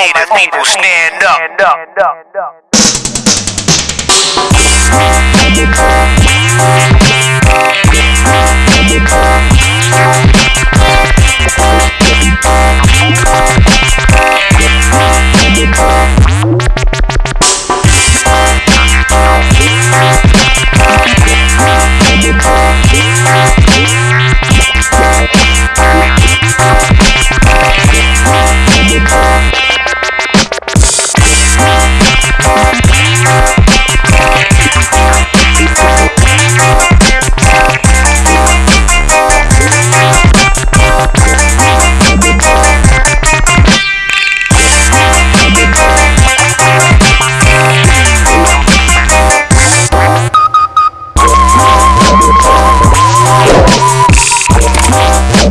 native people stand up. Stand up. Stand up. Stand up.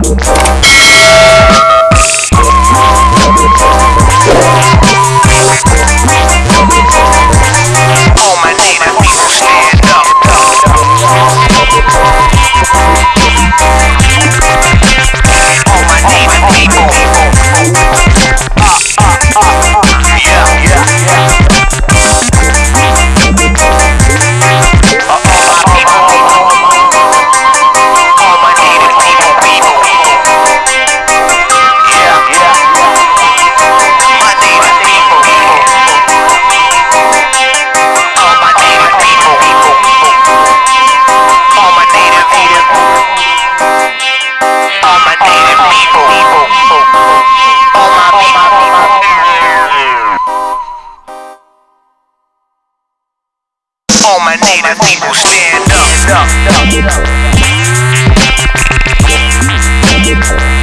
Música all my native people stand up. up, up, up.